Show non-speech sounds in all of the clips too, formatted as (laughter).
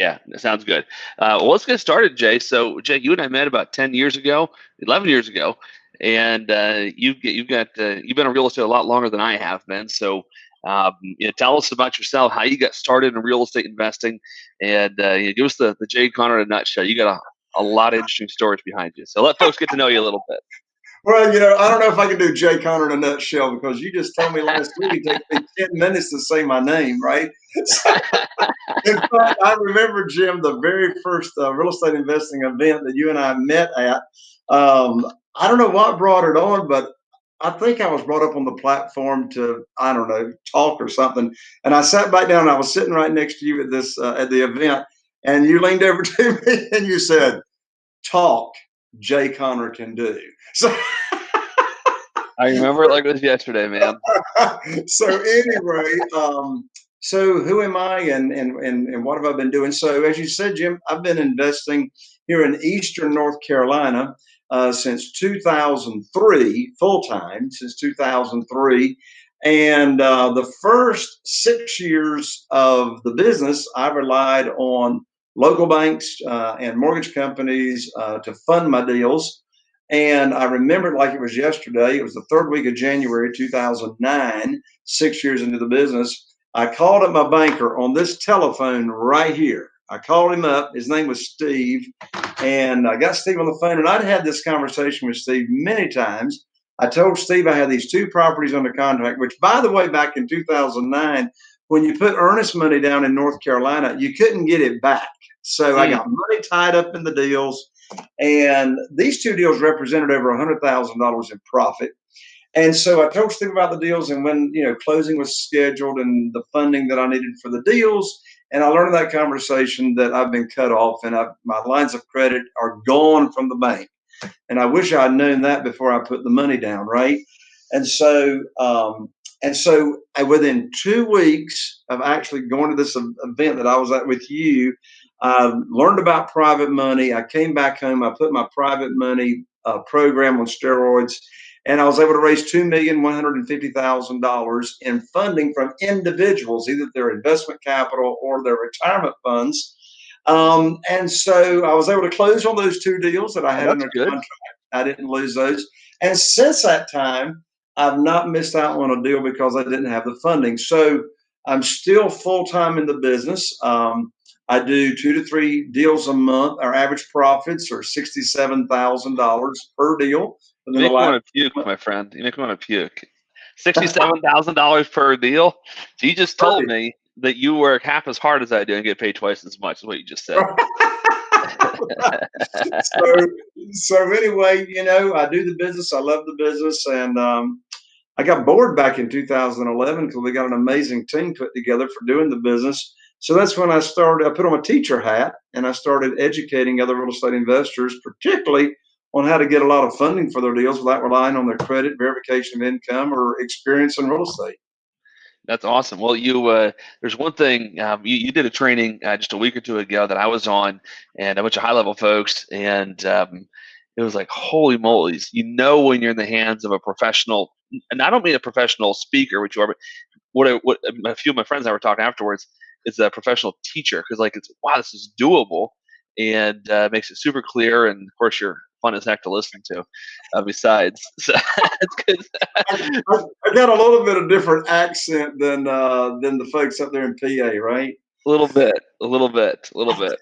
Yeah, that sounds good. Uh, well, let's get started, Jay. So, Jay, you and I met about ten years ago, eleven years ago, and uh, you've you've got uh, you've been in real estate a lot longer than I have been. So, um, you know, tell us about yourself, how you got started in real estate investing, and uh, you know, give us the the Jay Conner in a nutshell. You got a, a lot of interesting stories behind you. So let folks get to know you a little bit. Well, you know, I don't know if I can do Jay Conner in a nutshell because you just told me last week it takes me 10 minutes to say my name, right? So, (laughs) in fact, I remember, Jim, the very first uh, real estate investing event that you and I met at. Um, I don't know what brought it on, but I think I was brought up on the platform to, I don't know, talk or something. And I sat back down. I was sitting right next to you at this uh, at the event, and you leaned over (laughs) to me and you said, "Talk." Jay Conner can do. So I remember it like it was yesterday, man. (laughs) so anyway, um, so who am I and, and and and what have I been doing? So as you said, Jim, I've been investing here in Eastern North Carolina uh, since 2003, full time since 2003. And uh, the first six years of the business, I relied on local banks uh, and mortgage companies uh, to fund my deals. And I remember it like it was yesterday. It was the third week of January 2009, six years into the business. I called up my banker on this telephone right here. I called him up. His name was Steve. And I got Steve on the phone. And I'd had this conversation with Steve many times. I told Steve I had these two properties under contract, which, by the way, back in 2009, when you put earnest money down in North Carolina, you couldn't get it back. So I hmm. got money tied up in the deals, and these two deals represented over $100,000 in profit. And so I told Steve about the deals, and when you know closing was scheduled and the funding that I needed for the deals, and I learned in that conversation that I've been cut off, and I've, my lines of credit are gone from the bank. And I wish I'd known that before I put the money down, right? And so um, and so within two weeks of actually going to this event that I was at with you, I learned about private money. I came back home. I put my private money uh, program on steroids, and I was able to raise two million one hundred and fifty thousand dollars in funding from individuals, either their investment capital or their retirement funds. Um, and so I was able to close on those two deals that I had under good. contract. I didn't lose those. And since that time, I've not missed out on a deal because I didn't have the funding. So I'm still full time in the business. Um, I do two to three deals a month. Our average profits are sixty-seven thousand dollars per deal. You make me want to puke, my friend. You make me want to puke. (laughs) Sixty-seven thousand dollars per deal. So you just told me that you work half as hard as I do and get paid twice as much. Is what you just said. (laughs) so, so anyway, you know, I do the business. I love the business, and um, I got bored back in 2011 because we got an amazing team put together for doing the business. So that's when I started. I put on a teacher hat and I started educating other real estate investors, particularly on how to get a lot of funding for their deals without relying on their credit, verification of income, or experience in real estate. That's awesome. Well, you uh, there's one thing um, you, you did a training uh, just a week or two ago that I was on, and a bunch of high level folks, and um, it was like holy moly! You know when you're in the hands of a professional, and I don't mean a professional speaker, which you are, but what, I, what a few of my friends and I were talking afterwards is a professional teacher because like it's wow this is doable and uh, makes it super clear and of course you're fun as heck to listen to. Uh, besides, (laughs) so it's good. I, I, got a little bit of different accent than uh, than the folks up there in PA, right? A little bit, a little bit, a little bit.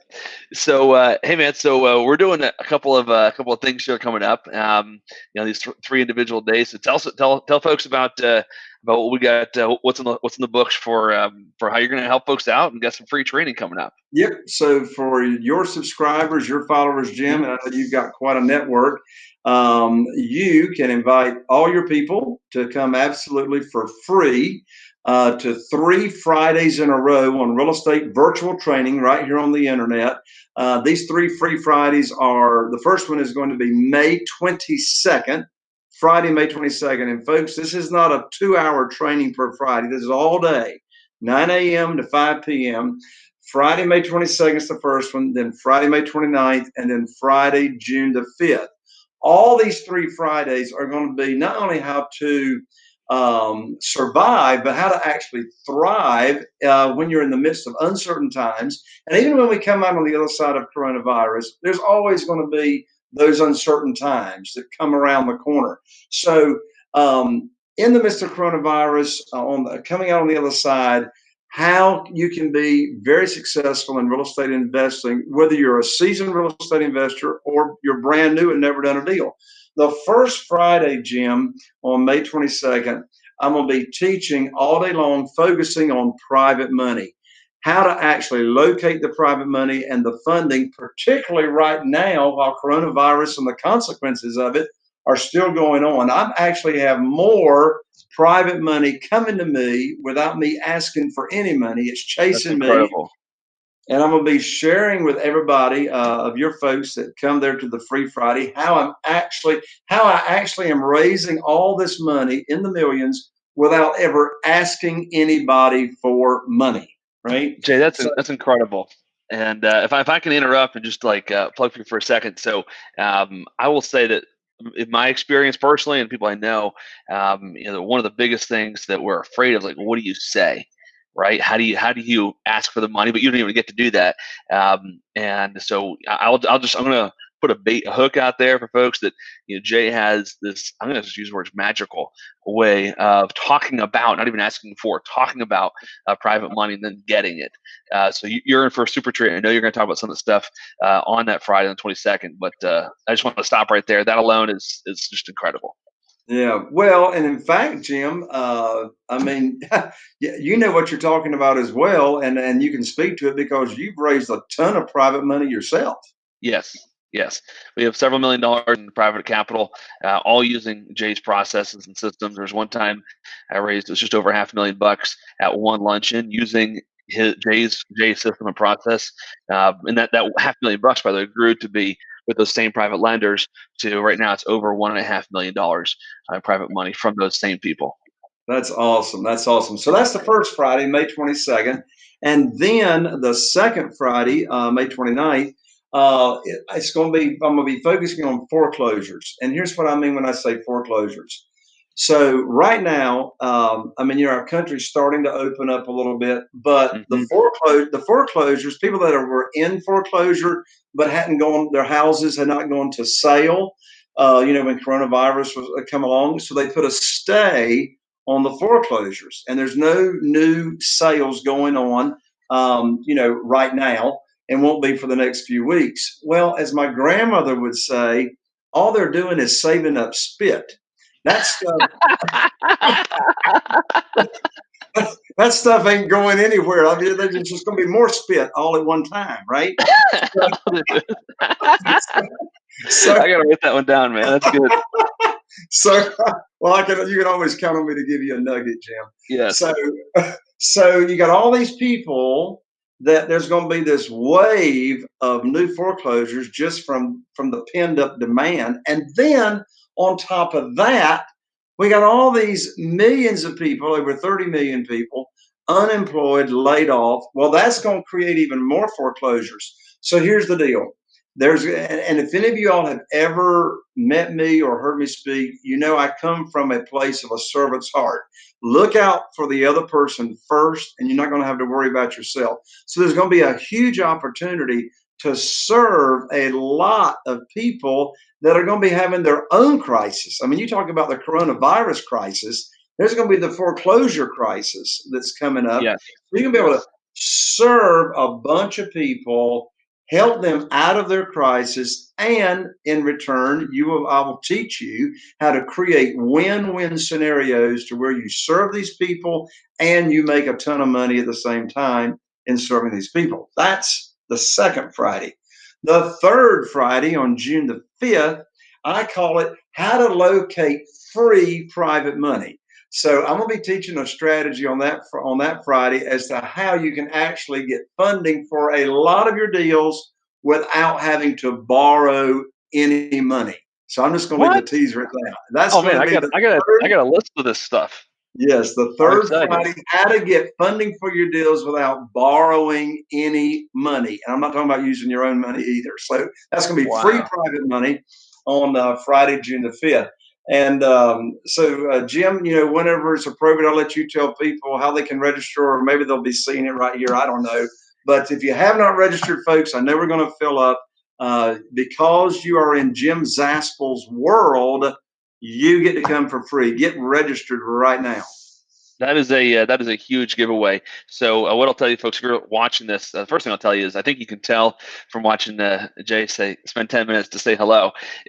So, uh, hey man, so uh, we're doing a couple of uh, a couple of things here coming up. Um, you know, these th- three individual days. So tell tell tell folks about uh, about what we got, uh, what's in the what's in the books for um, for how you're going to help folks out and get some free training coming up. Yep. So for your subscribers, your followers, Jim, and I know you've got quite a network. Um, you can invite all your people to come absolutely for free uh, to three Fridays in a row on real estate virtual training right here on the internet. Uh, these three free Fridays are the first one is going to be May 22nd. Friday, May 22nd. And folks, this is not a two hour training per Friday. This is all day, 9 a.m. to 5 p.m. Friday, May 22nd is the first one, then Friday, May 29th, and then Friday, June the 5th. All these three Fridays are going to be not only how to um, survive, but how to actually thrive uh, when you're in the midst of uncertain times. And even when we come out on the other side of coronavirus, there's always going to be those uncertain times that come around the corner. So, um, in the midst of coronavirus, uh, on the, coming out on the other side, how you can be very successful in real estate investing, whether you're a seasoned real estate investor or you're brand new and never done a deal. The first Friday, Jim, on May 22nd, I'm going to be teaching all day long, focusing on private money, how to actually locate the private money and the funding, particularly right now while coronavirus and the consequences of it are still going on. I actually have more private money coming to me without me asking for any money. It's chasing me. And I'm going to be sharing with everybody uh, of your folks that come there to the Free Friday how I'm actually how I actually am raising all this money in the millions without ever asking anybody for money. Right, Jay? That's so, that's incredible. And uh, if I, if I can interrupt and just like uh, plug for you for a second, so um, I will say that in my experience personally and people I know, um, you know, one of the biggest things that we're afraid of, like, what do you say? Right? How do you how do you ask for the money, but you don't even get to do that? Um, and so I'll I'll just I'm gonna put a bait a hook out there for folks that you know Jay has this I'm going to just use the words magical way of talking about not even asking for talking about uh, private money and then getting it. Uh, so you, are in for a super treat. I know you're going to talk about some of the stuff uh, on that Friday on the 22nd, but uh, I just want to stop right there. That alone is is just incredible. Yeah, well, and in fact, Jim, uh, I mean, (laughs) you know what you're talking about as well, and and you can speak to it because you've raised a ton of private money yourself. Yes, Yes, we have several million dollars in private capital, uh, all using Jay's processes and systems. There was one time I raised it was just over half a million bucks at one luncheon using his Jay's Jay's system and process, uh, and that that half million bucks by the way grew to be with those same private lenders to right now it's over one and a half million dollars uh, private money from those same people. That's awesome. That's awesome. So that's the first Friday, May 22nd. And then the second Friday, uh, May 29th, uh, it, it's going to be I'm going to be focusing on foreclosures, and here's what I mean when I say foreclosures. So right now, um, I mean, you know, our country's starting to open up a little bit, but mm-hmm. the foreclosure, the foreclosures, people that are, were in foreclosure but hadn't gone, their houses had not gone to sale. Uh, you know, when coronavirus was uh, come along, so they put a stay on the foreclosures, and there's no new sales going on. Um, you know, right now and won't be for the next few weeks. Well, as my grandmother would say, all they're doing is saving up spit. That stuff, (laughs) that stuff ain't going anywhere. I mean, there's just going to be more spit all at one time, right? (laughs) so, I got to write that one down, man. That's good. (laughs) So, well, I can. You can always count on me to give you a nugget, Jim. Yeah. So, so you got all these people that there's going to be this wave of new foreclosures just from from the pinned up demand. And then on top of that we got all these millions of people over 30 million people unemployed laid off. Well that's going to create even more foreclosures. So here's the deal there's and if any of you all have ever met me or heard me speak you know i come from a place of a servant's heart. Look out for the other person first and you're not going to have to worry about yourself. So there's going to be a huge opportunity to serve a lot of people that are going to be having their own crisis. I mean you talk about the coronavirus crisis there's going to be the foreclosure crisis that's coming up. Yes. you're going to be able to serve a bunch of people help them out of their crisis, and in return, you will, I will teach you how to create win-win scenarios to where you serve these people and you make a ton of money at the same time in serving these people. That's the second Friday. The third Friday on June the 5th, I call it How to Locate Free Private Money. So I'm going to be teaching a strategy on that on that Friday as to how you can actually get funding for a lot of your deals without having to borrow any money. So I'm just going to leave the teaser at that. That's oh man, I got I got I got a list of this stuff. Yes, the third Friday, how to get funding for your deals without borrowing any money. And I'm not talking about using your own money either. So that's going to be wow. free private money on uh, Friday, June the 5th. And um, so, uh, Jim, you know, whenever it's appropriate, I'll let you tell people how they can register, or maybe they'll be seeing it right here. I don't know. But if you have not registered, folks, I know we're going to fill up. Uh, because you are in Jim Zaspel's world, you get to come for free. Get registered right now. That is a uh, that is a huge giveaway. So uh, what I'll tell you, folks, if you're watching this, uh, the first thing I'll tell you is I think you can tell from watching uh, Jay say spend ten minutes to say hello, (laughs)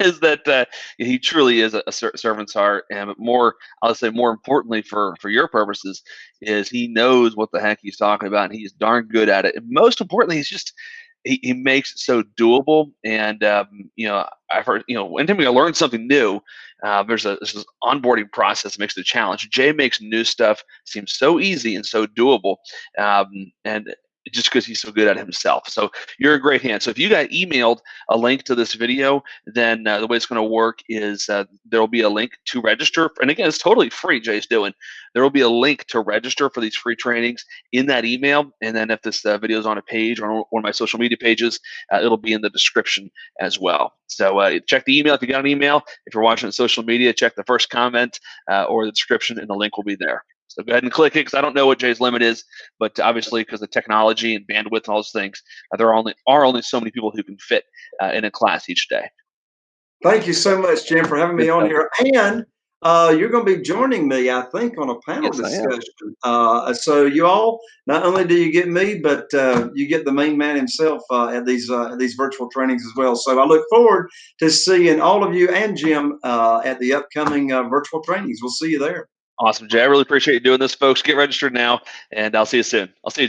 is that uh, he truly is a, a, servant's heart, and more I'll say more importantly for for your purposes is he knows what the heck he's talking about, and he's darn good at it. And most importantly, he's just he, he makes it so doable. And um, you know, I've heard you know, anytime we learn something new, uh, there's a this onboarding process makes it a challenge. Jay makes new stuff seem so easy and so doable. Um, and just because he's so good at himself. So you're a great hand. So if you got emailed a link to this video, then uh, the way it's going to work is uh, there will be a link to register. And again, it's totally free. Jay's doing. There will be a link to register for these free trainings in that email. And then if this uh, video is on a page or on one of my social media pages, uh, it'll be in the description as well. So uh, check the email if you got an email. If you're watching on social media, check the first comment uh, or the description, and the link will be there. So go ahead and click it because I don't know what Jay's limit is, but obviously because of technology and bandwidth and all those things, uh, there are only are only so many people who can fit uh, in a class each day. Thank you so much, Jim, for having me on here. And uh, you're going to be joining me, I think, on a panel yes, discussion. Uh, so you all, not only do you get me, but uh, you get the main man himself uh, at these uh, these virtual trainings as well. So I look forward to seeing all of you and Jim uh, at the upcoming virtual trainings. We'll see you there. Awesome, Jay. I really appreciate you doing this, folks. Get registered now, and I'll see you soon. I'll see you, Jay.